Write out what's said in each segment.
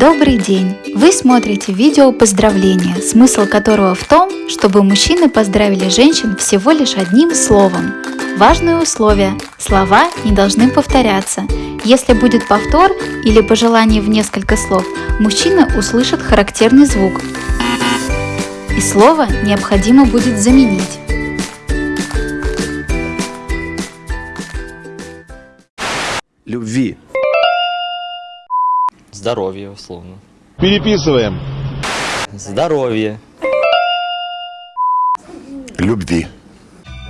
Добрый день! Вы смотрите видео поздравления, смысл которого в том, чтобы мужчины поздравили женщин всего лишь одним словом. Важное условие – слова не должны повторяться. Если будет повтор или пожелание в несколько слов, мужчина услышит характерный звук. И слово необходимо будет заменить. любви. Здоровье, условно. Переписываем. Здоровье. Любви.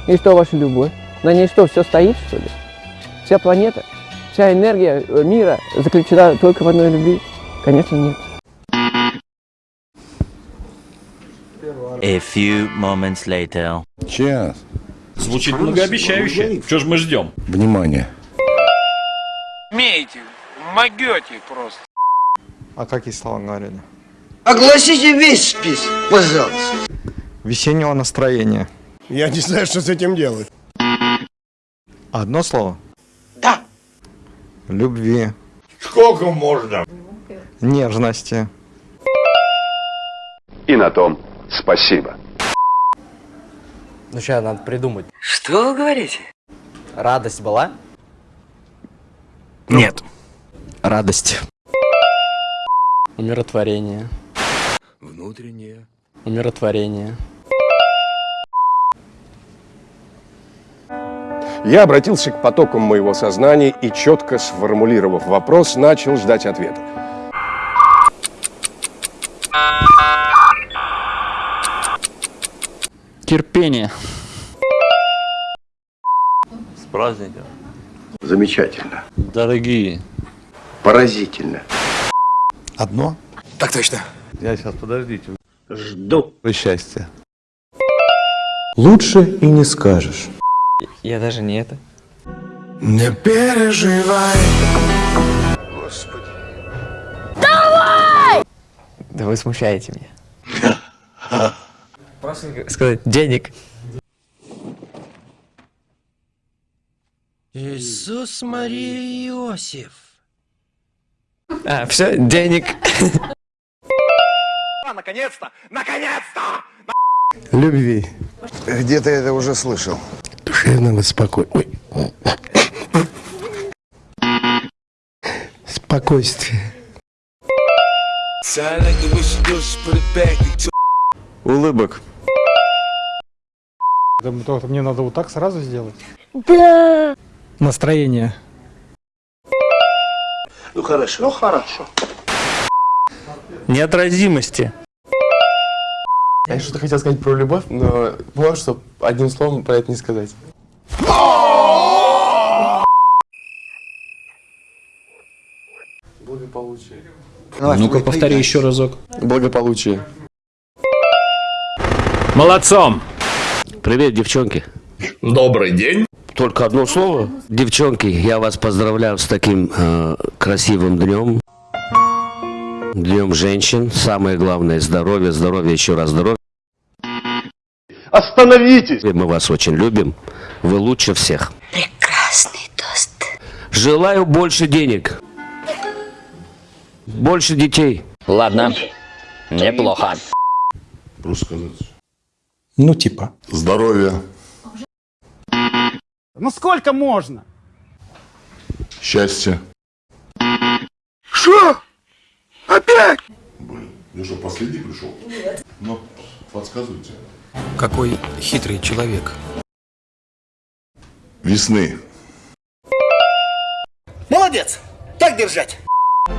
И что ваша любовь? На ней что, все стоит, что ли? Вся планета, вся энергия э, мира заключена только в одной любви? Конечно, нет. A few moments later. Сейчас. Звучит многообещающе. Что ж мы ждем? Внимание. Умеете, могете просто. А какие слова говорили? Огласите весь список, пожалуйста. Весеннего настроения. Я не знаю, что с этим делать. Одно слово? Да. Любви. Сколько можно? Нежности. И на том спасибо. Ну сейчас надо придумать. Что вы говорите? Радость была? Нет. Радость. Умиротворение. Внутреннее. Умиротворение. Я обратился к потокам моего сознания и, четко сформулировав вопрос, начал ждать ответа. Терпение. С праздником. Замечательно. Дорогие. Поразительно. Одно. Так точно. Я сейчас, подождите. Жду. Счастья. Лучше и не скажешь. Я даже не это. Не переживай. Да вы смущаете меня. Просто сказать денег. Иисус, Мария, Иосиф. А, все, денег. Любви. Где-то это уже слышал. Душевного спокойствия. Ой. Спокойствие. Улыбок. Мне надо вот так сразу сделать? Настроение. Ну хорошо. Ну хорошо. Неотразимости. Я что-то хотел сказать про любовь, но понял, что одним словом про это не сказать. Благополучие. Ну-ка, повтори еще разок. Благополучие. Молодцом! Привет, девчонки. Добрый день. Только одно слово. Девчонки, я вас поздравляю с таким э, красивым днем. Днем женщин. Самое главное здоровье, здоровье, еще раз здоровье. Остановитесь! Мы вас очень любим. Вы лучше всех. Прекрасный тост. Желаю больше денег. Больше детей. Ладно. Неплохо. Просто сказать. Ну, типа. Здоровье. Ну сколько можно? Счастье. Что? Опять? Блин, я что, последний пришел? Нет. Ну, подсказывайте. Какой хитрый человек. Весны. Молодец! Так держать!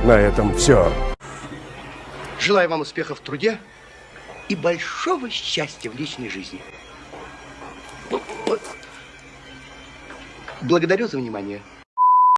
На этом все. Желаю вам успехов в труде и большого счастья в личной жизни. Благодарю за внимание.